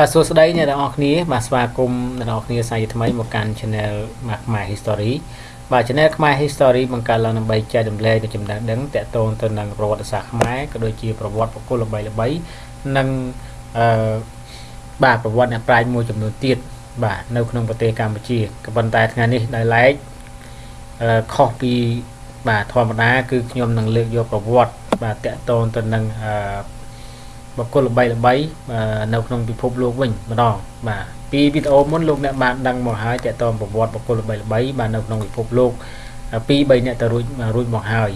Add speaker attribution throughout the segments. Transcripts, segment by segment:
Speaker 1: បាទសួស្តីអ្នកទាំងអស់គ្នាបាទស្វាគមន៍អ្នកទាំងអស់គ្នាសាជាថ្មីមកកាន់ Channel មកខ្មែរ History បាទ Channel ខ្មែរ History បង្កើតឡើងដើម្បីចែករំលែកនូវចំណេះដឹងទាក់ទងទៅនឹងប្រវត្តិសាស្ត្រខ្មែរក៏ដូចជាប្រវត្តិបុគ្គលល្បីៗនិងអឺបាទប្រវត្តិអ្នកប្រាជ្ញមួយចំនួនទៀតបាទនៅក្នុងប្រទេសកម្ពុជាក៏ប៉ុន្តែថ្ងៃនេះដោយឡែកអឺខុសពីបាទធម្មតាគឺខ្ញុំនឹងលើកយកប្រវត្តិបាទតាក់ទងទៅនឹងអឺ បុគ្គលល្បីល្បីនៅក្នុងពិភពលោកវិញម្ដងបាទពីវីដេអូមុនលោកអ្នកបានដឹងមកហើយតកតងប្រវត្តិបុគ្គលល្បីល្បីបាទនៅក្នុងពិភពលោកពី3អ្នកទៅរួចរួចមកហើយ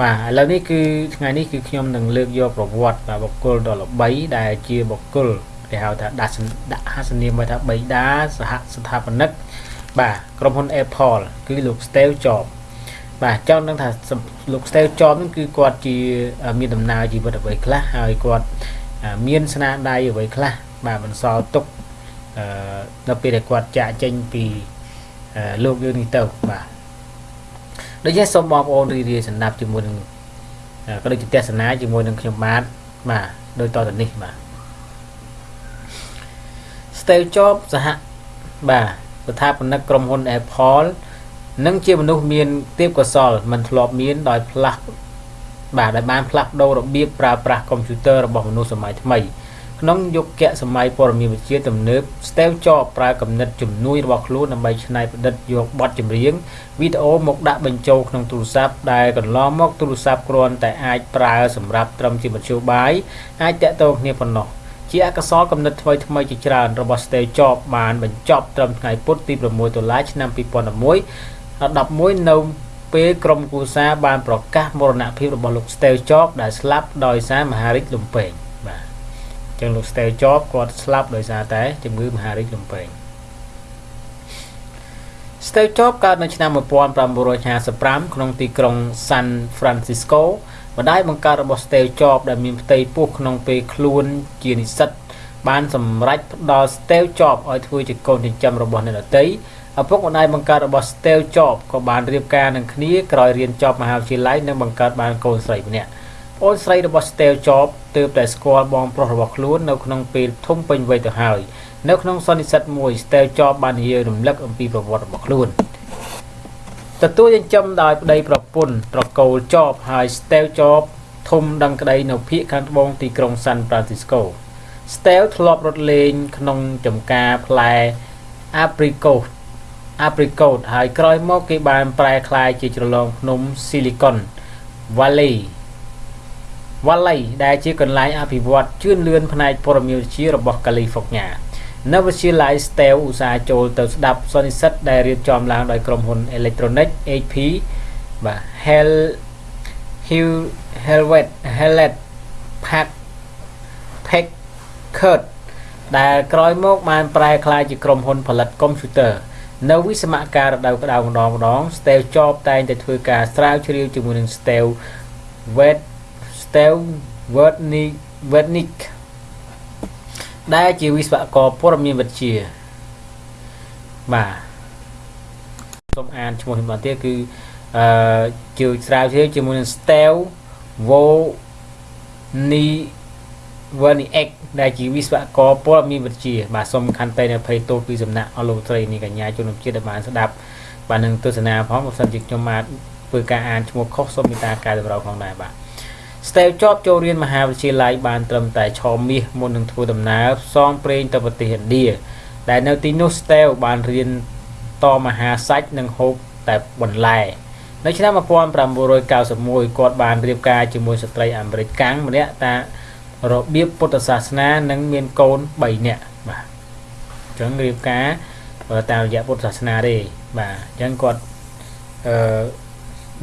Speaker 1: បាទឥឡូវនេះគឺថ្ងៃនេះគឺខ្ញុំនឹងលើកយកប្រវត្តិបាទបុគ្គលដ៏ល្បីដែលជាបុគ្គលគេហៅថាដាក់ដាក់ហាសនាមមកថាបៃតាសហស្ថាបនិកបាទក្រុមហ៊ុន Apple គឺលោក Steve Jobs បាទចង់ដឹងថាលោក Steve Jobs ហ្នឹងគឺគាត់ជាមានដំណើរជីវិតអ្វីខ្លះហើយគាត់មានស្នាដៃអ្វីខ្លះបាទបន្សល់ទុកអឺដល់ពេលដែលគាត់ចាក់ចេញពីលោកយើងនេះទៅបាទដូច្នេះសូមបងប្អូនរីរាយសម្ដាប់ជាមួយនឹងក៏ដូចជាទស្សនាជាមួយនឹងខ្ញុំបាទបាទដោយតទៅនេះបាទ Steve Jobs សហបាទស្ថាបនិកក្រុមហ៊ុន Apple និងជាមនុស្សមានទេពកោសលមិនធ្លាប់មានដោយផ្លាស់បាទដែលបានផ្លាស់ប្ដូររបៀបប្រើប្រាស់កុំព្យូទ័ររបស់មនុស្សសម័យថ្មីក្នុងយុគសម័យព័ត៌មានវិទ្យាទំនើប Steve Jobs ប្រើគំនិតជំនួយរបស់ខ្លួនដើម្បីច្នៃប្រឌិតយកបទចម្រៀងវីដេអូមកដាក់បញ្ចូលក្នុងទូរស័ព្ទដែលកន្លងមកទូរស័ព្ទគ្រាន់តែអាចប្រើសម្រាប់ត្រឹមជាមធ្យោបាយអាចតាក់ទងគ្នាប៉ុណ្ណោះជាអកសរកំណត់ថ្មីថ្មីជាច្រើនរបស់ Steve Jobs បានបញ្ចប់ត្រឹមថ្ងៃពុធទី6ដុល្លារឆ្នាំ2011 11នៅពេលក្រុមគូសាបានប្រកាសមរណភាពរបស់លោក Steve Jobs ដែលស្លាប់ដោយសារមហារីកលំពែងបាទអញ្ចឹងលោក Steve Jobs គាត់ស្លាប់ដោយសារតែជំងឺមហារីកលំពែង Steve Jobs កើតនៅឆ្នាំ1955ក្នុងទីក្រុង San Francisco ម្ដាយបង្កើតរបស់ Steve Jobs ដែលមានផ្ទៃពោះក្នុងពេលខ្លួនជានិស្សិតបានសម្រេចផ្ដល់ Steve Jobs ឲ្យធ្វើជាកូនចិញ្ចឹមរបស់អ្នកដទៃ ឪពុកម្ដាយបង្កើតរបស់ Steve Jobs ក៏បានរៀបការនឹងគ្នាក្រោយរៀនចប់មហាវិទ្យាល័យនិងបង្កើតបានកូនស្រីម្នាក់ប្អូនស្រីរបស់ Steve Jobs ទើបតែស្គាល់បងប្រុសរបស់ខ្លួននៅក្នុងពេលធំពេញវ័យទៅហើយនៅក្នុងសន្និសីទមួយ Steve Jobs បាននិយាយរំលឹកអំពីប្រវត្តិរបស់ខ្លួនទទួលចិញ្ចឹមដោយប្តីប្រពន្ធត្រកូល Jobs ហើយ Steve Jobs ធំដឹងក្តីនៅភូមិខាងត្បូងទីក្រុង San Francisco Steve ធ្លាប់រត់លេងក្នុងចំការផ្លែ apricot apricot ហើយក្រោយមកគេបានប្រែក្លាយជាជ្រលងភ្នំ Silicon Valley Valley ដែលជាកន្លែងអភិវឌ្ឍជឿនលឿនផ្នែកព័ត៌មានវិទ្យារបស់ California នៅវិទ្យាល័យ Stell ឧស្សាហ៍ចូលទៅស្ដាប់សន្និសីទដែលរៀបចំឡើងដោយក្រុមហ៊ុន Electronic HP បាទ Hell Hill Helvet Hellet Pack Packard ដែលក្រោយមកបានប្រែក្លាយជាក្រុមហ៊ុនផលិតកុំព្យូទ័រ នៅវិសមការរដូវក្តៅម្ដងម្ដង Steve Jobs តែងតែធ្វើការស្រាវជ្រាវជាមួយនឹង Steve Wet Steve Wozniak Wozniak ដែលជាវិស្វករព័ត៌មានវិទ្យាបាទសូមអានឈ្មោះខ្ញុំបន្តទៀតគឺអឺជាស្រាវជ្រាវជាមួយនឹង Steve Wozniak Verniak ដែលជាវិស្វករព័ត៌មានវិទ្យាបាទសូមខន្តីនៅភ័យទោសពីសំណាក់អស់លោកស្រីនេះកញ្ញាជនជាតិដែលបានស្ដាប់បាទនឹងទស្សនាផងបើសិនជាខ្ញុំបានធ្វើការអានឈ្មោះខុសសូមមេត្តាកែតម្រូវផងដែរបាទ Steve Jobs ចូលរៀនមហាវិទ្យាល័យបានត្រឹមតែឆមាសមុននឹងធ្វើដំណើរផ្សងព្រេងទៅប្រទេសឥណ្ឌាដែលនៅទីនោះ Steve បានរៀនតមហាសាច់និងហូបតែបន្លែនៅឆ្នាំ1991គាត់បានរៀបការជាមួយស្ត្រីអាមេរិកកាំងម្នាក់តា របៀបពុទ្ធសាសនានឹងមានកូន3នាក់បាទអញ្ចឹងរៀបការតាមរយៈពុទ្ធសាសនាទេបាទអញ្ចឹងគាត់អឺ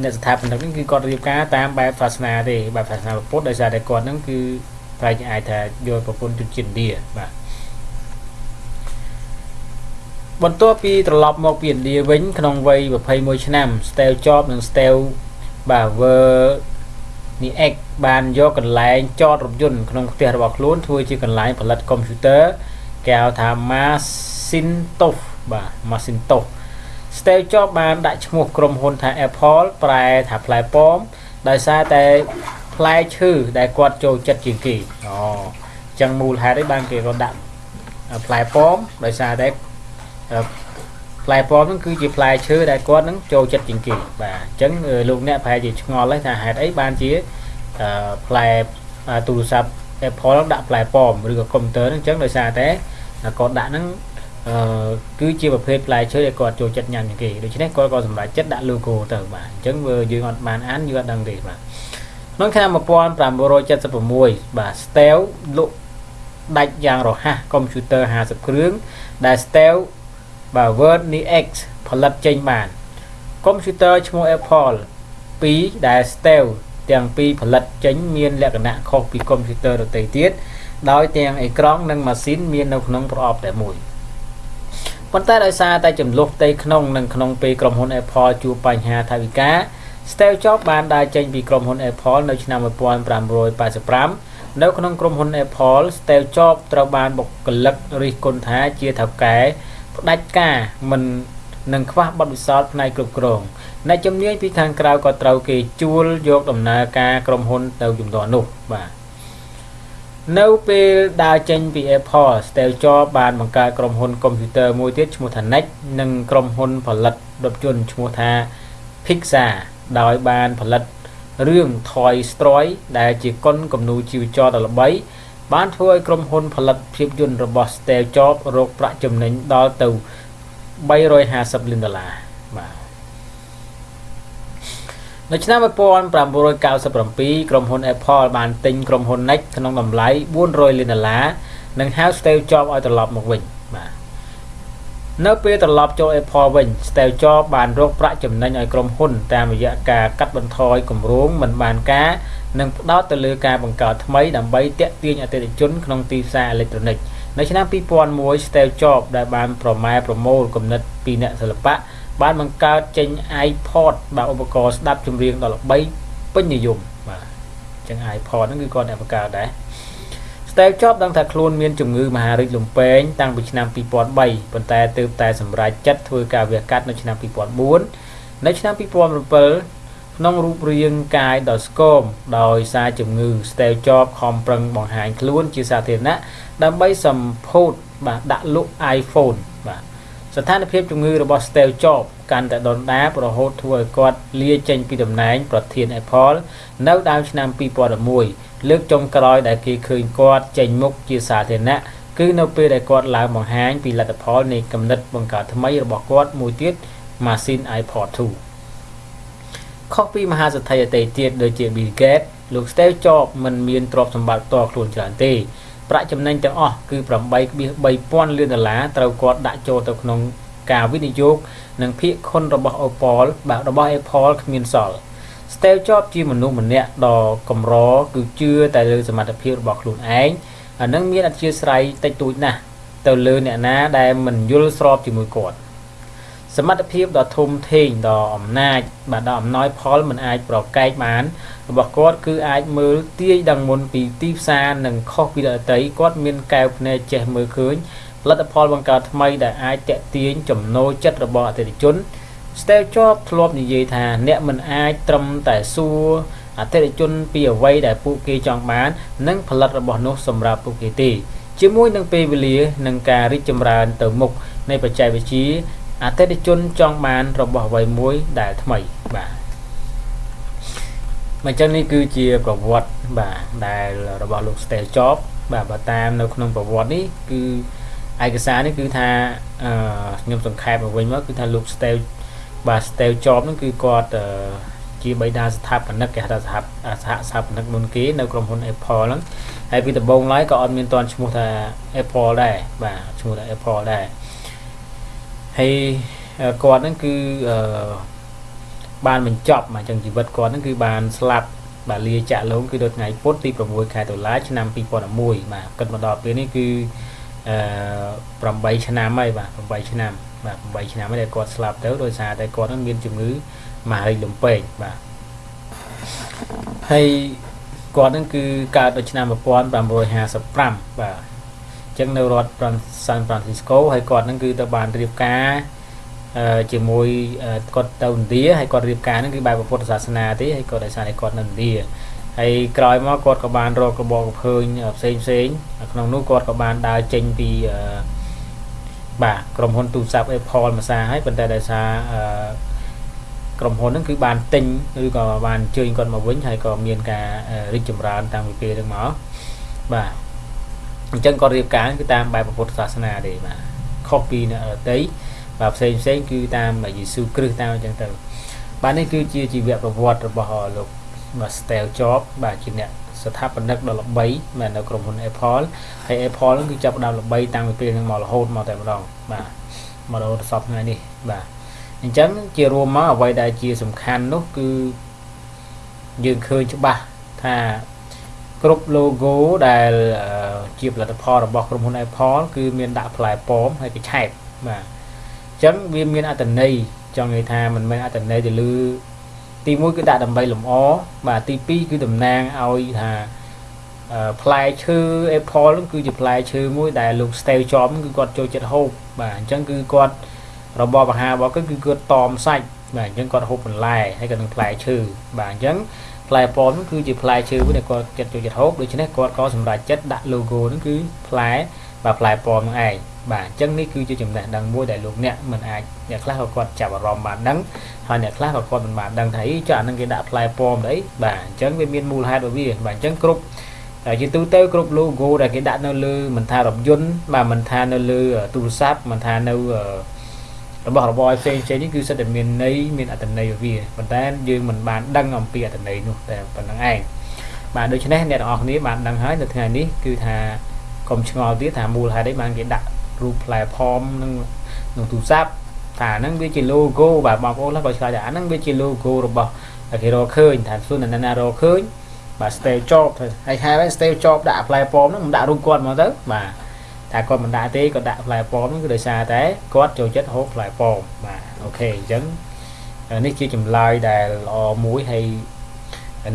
Speaker 1: អ្នកស្ថាបនិកនេះគឺគាត់រៀបការតាមបែបសាសនាទេបែបសាសនាពុទ្ធដោយសារតែគាត់ហ្នឹងគឺប្រែអាចថាយកប្រពន្ធជនជាតិឥណ្ឌាបាទបន្ទាប់ពីត្រឡប់មកពីឥណ្ឌាវិញក្នុងវ័យ21ឆ្នាំ Steve Jobs និង Steve បាទ Ver នេះ X បានយកកន្លែងចតរថយន្តក្នុងផ្ទះរបស់ខ្លួនធ្វើជាកន្លែងផលិតកុំព្យូទ័រគេហៅថា Macintosh បាទ Macintosh Steve Jobs បានដាក់ឈ្មោះក្រុមហ៊ុនថា Apple ប្រែថាផ្លែប៉ោមដោយសារតែផ្លែឈើដែលគាត់ចូលចិត្តជាងគេអូអញ្ចឹងមូលហេតុអីបានគេក៏ដាក់ផ្លែប៉ោមដោយសារតែផ្លែប៉ោមហ្នឹងគឺជាផ្លែឈើដែលគាត់ហ្នឹងចូលចិត្តជាងគេបាទអញ្ចឹងលោកអ្នកប្រហែលជាឆ្ងល់ហើយថាហេតុអីបានជា ផ្លែទូរស័ព្ទ Apple ដាក់ផ្លែប៉ោមឬក៏កុំព្យូទ័រហ្នឹងអញ្ចឹងដោយសារតែគាត់ដាក់ហ្នឹងអឺគឺជាប្រភេទផ្លែឈើដែលគាត់ចូលចិត្តញ៉ាំជាងគេដូច្នេះគាត់ក៏សម្រេចចិត្តដាក់ logo ទៅបាទអញ្ចឹងយើងអត់បានអានយើងអត់ដឹងទេបាទក្នុងឆ្នាំ1976បាទ Stel លក់ដាច់យ៉ាងរហ័សកុំព្យូទ័រ50គ្រឿងដែល Stel បាទ Word Nix ផលិតចេញបានកុំព្យូទ័រឈ្មោះ Apple 2ដែល Stel ទាំងពីរផលិតចេញមានលក្ខណៈខុសពីកុំព្យូទ័រដទៃទៀតដោយទាំងអេក្រង់និងម៉ាស៊ីនមាននៅក្នុងប្រអប់តែមួយប៉ុន្តែដោយសារតែចំនួនផ្ទៃក្នុងនិងក្នុងពេលក្រុមហ៊ុន Apple ជួបបញ្ហាថវិកា Steve Jobs បានដើរចេញពីក្រុមហ៊ុន Apple នៅឆ្នាំ1985នៅក្នុងក្រុមហ៊ុន Apple Steve Jobs ត្រូវបានបុគ្គលិករិះគន់ថាជាថៅកែផ្ដាច់ការមិន នឹងខ្វះបទពិសោធន៍ផ្នែកគ្រប់គ្រងអ្នកជំនាញពីខាងក្រៅក៏ត្រូវគេជួលយកដំណើរការក្រុមហ៊ុនទៅជំនាន់នោះបាទនៅពេលដើរចេញពី Apple Steve Jobs បានបង្កើតក្រុមហ៊ុនកុំព្យូទ័រមួយទៀតឈ្មោះថា NEC និងក្រុមហ៊ុនផលិតរថយន្តឈ្មោះថា Pixar ដោយបានផលិតរឿង Toy Story ដែលជាកុនគំនូរជីវចរដ៏ល្បីបានធ្វើឲ្យក្រុមហ៊ុនផលិតភាពយន្តរបស់ Steve Jobs រកប្រាក់ចំណេញដល់ទៅ 350លានដុល្លារបាទនៅឆ្នាំ1997ក្រុមហ៊ុន Apple បានទិញក្រុមហ៊ុន NEC ក្នុងតម្លៃ400លានដុល្លារនិងហៅ Steve Jobs ឲ្យត្រឡប់មកវិញបាទនៅពេលត្រឡប់ចូល Apple វិញ Steve Jobs បានរកប្រាក់ចំណេញឲ្យក្រុមហ៊ុន តាមរយៈការកាត់បន្ថយគម្រោងមិនបានការនិងផ្ដោតទៅលើការបង្កើតថ្មីដើម្បីទាក់ទាញអតិថិជនក្នុងទីផ្សារអេឡិចត្រូនិក នៅឆ្នាំ2001 Steve Jobs ដែលបានប្រម៉ែប្រមូលគំនិតពីអ្នកសិល្បៈបានបង្កើតចេញ iPod បាទឧបករណ៍ស្ដាប់ចម្រៀងដ៏ល្បីពេញនិយមបាទអញ្ចឹង iPod ហ្នឹងគឺគាត់អ្នកបង្កើតដែរ Steve Jobs ដឹងថាខ្លួនមានជំងឺមហារីកលំពែងតាំងពីឆ្នាំ2003ប៉ុន្តែទើបតែសម្រេចចិត្តធ្វើការវះកាត់នៅឆ្នាំ2004នៅឆ្នាំ2007 ក្នុងរូបរាងកាយដ៏ស្គមដោយសារជំងឺ Steve Jobs ខំប្រឹងបង្ហាញខ្លួនជាសាធារណៈដើម្បីសម្ពោធបាទដាក់លក់ iPhone បាទស្ថានភាពជំងឺរបស់ Steve Jobs កាន់តែដុនដាបរហូតធ្វើឲ្យគាត់លាចេញពីតំណែងប្រធាន Apple នៅដើមឆ្នាំ2011លើកចុងក្រោយដែលគេឃើញគាត់ចេញមុខជាសាធារណៈគឺនៅពេលដែលគាត់ឡើងបង្ហាញពីលទ្ធផលនៃគំនិតបង្កើតថ្មីរបស់គាត់មួយទៀតម៉ាស៊ីន iPod 2 ខុសពីមហាសេដ្ឋីអតីតទៀតដូចជា Bill Gates លោក Steve Jobs មិនមានទ្រព្យសម្បត្តិផ្ទាល់ខ្លួនច្រើនទេប្រាក់ចំណេញទាំងអស់គឺ8.3000លានដុល្លារត្រូវគាត់ដាក់ចូលទៅក្នុងការវិនិយោគនិងភាគខុនរបស់ Apple បាទរបស់ Apple គ្មានសល់ Steve Jobs ជាមនុស្សម្នាក់ដ៏កម្រគឺជឿតែលើសមត្ថភាពរបស់ខ្លួនឯងអានឹងមានអធិស្ស្រ័យតិចតួចណាស់ទៅលើអ្នកណាដែលមិនយល់ស្របជាមួយគាត់ សមត្ថភាពដ៏ធំធេងដ៏អំណាចបាទដ៏អំណោយផលមិនអាចប្រកែកបានរបស់គាត់គឺអាចមើលទាយដឹងមុនពីទីផ្សារនិងខុសពីដទៃគាត់មានកែវភ្នែកចេះមើលឃើញផលិតផលបង្កើតថ្មីដែលអាចតេទៀងចំណូលចិត្តរបស់អតិថិជន Steve Jobs ធ្លាប់និយាយថាអ្នកមិនអាចត្រឹមតែសួរអតិថិជនពីអ្វីដែលពួកគេចង់បាន និងផលិតរបស់នោះសម្រាប់ពួកគេទេជាមួយនឹងពេលវេលានិងការរីកចម្រើនទៅមុខនៃបច្ចេកវិទ្យា អតិថិជនចង់បានរបស់អ្វីមួយដែលថ្មីបាទអញ្ចឹងនេះគឺជាប្រវត្តិបាទដែលរបស់លោក Steve Jobs បាទបើតាមនៅក្នុងប្រវត្តិនេះគឺឯកសារនេះគឺថាអឺខ្ញុំសង្ខេបមកវិញមកគឺថាលោក Steve បាទ Steve Jobs ហ្នឹងគឺគាត់ជាបិតាស្ថាបនិកគេហៅថាសហសហស្ថាបនិកមុនគេនៅក្រុមហ៊ុន Apple ហ្នឹងហើយពីដំបូងឡើយក៏អត់មានតន់ឈ្មោះថា Apple ដែរបាទឈ្មោះថា Apple ដែរ ហើយគាត់ហ្នឹងគឺអឺបានបញ្ចប់មកចឹងជីវិតគាត់ហ្នឹងគឺបានស្លាប់បាទលាចាក់លងគឺនៅថ្ងៃពុធទី6ខែតុលាឆ្នាំ2011បាទគិតមកដល់ពេលនេះគឺអឺ8ឆ្នាំហើយបាទ8ឆ្នាំបាទ8ឆ្នាំហើយដែលគាត់ស្លាប់ទៅដោយសារតែគាត់នឹងមានជំងឺមហារីកលំពេងបាទហើយគាត់នឹងគឺកើតនៅឆ្នាំ1955បាទអញ្ចឹងនៅរដ្ឋ San Francisco ហើយគាត់នឹងគឺទៅបានរៀបការជាមួយគាត់ទៅឥណ្ឌាហើយគាត់រៀបការហ្នឹងគឺបែបពុទ្ធសាសនាទេហើយគាត់ដោយសារតែគាត់នៅឥណ្ឌាអហើយក្រោយមកគាត់ក៏បានរកកបកភើញផ្សេងផ្សេងក្នុងនោះគាត់ក៏បានដើរចេញពីបាទក្រុមហ៊ុនទូរស័ព្ទ Apple មួយសារហើយប៉ុន្តែដោយសារក្រុមហ៊ុនហ្នឹងគឺបានទិញឬក៏បានអញ្ជើញគាត់មកវិញហើយក៏មានការរីកចម្រើនតាំងពីពេលហ្នឹងមកបាទ អញ្ចឹងគាត់រៀបការគឺតាមបែបពុទ្ធសាសនាទេបាទខុសពីអ្នកដទៃបាទផ្សេងផ្សេងគឺតាមយេស៊ូគ្រីស្ទតាមអញ្ចឹងទៅបាទនេះគឺជាជីវប្រវត្តិរបស់លោកបាទ Steve Jobs បាទជាអ្នកស្ថាបនិកដ៏ល្បីមែននៅក្រុមហ៊ុន Apple ហើយ Apple ហ្នឹងគឺចាប់ផ្ដើមល្បីតាំងពីពេលហ្នឹងមករហូតមកតែម្ដងបាទមករហូតដល់សពថ្ងៃនេះបាទអញ្ចឹងជារួមមកអ្វីដែលជាសំខាន់នោះគឺយើងឃើញច្បាស់ថា គ្រប់ logo ដែលជាផលិតផលរបស់ក្រុមហ៊ុន Apple គឺមានដាក់ផ្លែប៉ោមហើយកញ្ឆែតបាទអញ្ចឹងវាមានអត្ថន័យចង់និយាយថាមិនមែនអត្ថន័យទៅលើទី1គឺដាក់ដើម្បីលម្អបាទទី2គឺតំណាងឲ្យថាផ្លែឈើ Apple ហ្នឹងគឺជាផ្លែឈើមួយដែលលោក Steve Jobs គឺគាត់ចូលចិត្តហូបបាទអញ្ចឹងគឺគាត់របបអាហាររបស់គាត់គឺគាត់តមសាច់បាទអញ្ចឹងគាត់ហូបបន្លែហើយក៏នឹងផ្លែឈើបាទអញ្ចឹង ផ្លែប៉ោមហ្នឹងគឺជាផ្លែឈើមួយដែលគាត់ចិត្តចូលចិត្តហូបដូច្នេះគាត់ក៏សម្រេចចិត្តដាក់ logo ហ្នឹងគឺផ្លែបាទផ្លែប៉ោមហ្នឹងឯងបាទអញ្ចឹងនេះគឺជាចំណេះដឹងមួយដែលលោកអ្នកមិនអាចអ្នកខ្លះក៏គាត់ចាប់អារម្មណ៍បានដឹងហើយអ្នកខ្លះក៏គាត់មិនបានដឹងថាអីចុះអានឹងគេដាក់ផ្លែប៉ោមទៅអីបាទអញ្ចឹងវាមានមូលហេតុរបស់វាបាទអញ្ចឹងគ្រប់តែជាទូទៅគ្រប់ logo ដែលគេដាក់នៅលើមិនថារថយន្តបាទមិនថានៅលើទូរស័ព្ទមិនថានៅ របស់របរផ្សេងផ្សេងនេះគឺសិតតែមានន័យមានអត្ថន័យរបស់វាប៉ុន្តែយើងមិនបានដឹងអំពីអត្ថន័យនោះតែប៉ុណ្្នឹងឯងបាទដូច្នេះអ្នកទាំងអស់គ្នាបានដឹងហើយនៅថ្ងៃនេះគឺថាកុំឆ្ងល់ទៀតថាមូលហេតុអីបានគេដាក់រូបផ្លែផមនឹងក្នុងទូរស័ព្ទថាហ្នឹងវាជា logo បាទបងប្អូនក៏ឆ្លើយថាអាហ្នឹងវាជា logo របស់គេរកឃើញថាសួរណាណារកឃើញបាទ Steve Jobs ហើយហៅឲ្យ Steve Jobs ដាក់ផ្លែប៉មហ្នឹងមិនដាក់រូបគាត់មកទៅបាទ តែគាត់មិនដាក់ទេគាត់ដាក់ផ្លែប៉មហ្នឹងគឺដោយសារតែគាត់ចូលចិត្តហូបផ្លែប៉មបាទអូខេអញ្ចឹងនេះជាចម្លើយដែលល្អមួយហើយ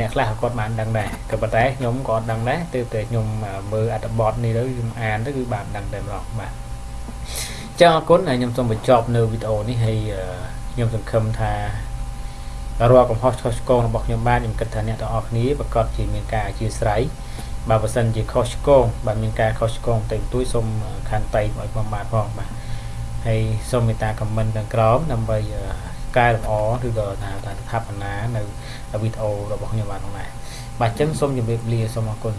Speaker 1: អ្នកខ្លះគាត់បានដឹងដែរក៏ប៉ុន្តែខ្ញុំក៏ដឹងដែរទើបតែខ្ញុំមើលអត្ថបទនេះទៅខ្ញុំអានទៅគឺបានដឹងតែម្ដងបាទចឹងអរគុណហើយខ្ញុំសូមបញ្ចប់នៅវីដេអូនេះហើយខ្ញុំសង្ឃឹមថារាល់កំហុសឆ្គងឆ្គងរបស់ខ្ញុំបានខ្ញុំគិតថាអ្នកទាំងអស់គ្នាប្រកាសជាមានការអធិស្ឋាន បើបើសិនជាខុសឆ្គងបើមានការខុសឆ្គងតែទួយសូមខន្តីឲ្យខ្ញុំបាទផងបាទហើយសូមមេត្តាខមមិនខាងក្រោមដើម្បីកែលម្អឬក៏ថាថាស្ថាបនានៅវីដេអូរបស់ខ្ញុំបាទផងដែរបាទអញ្ចឹងសូមជម្រាបលាសូមអរគុណ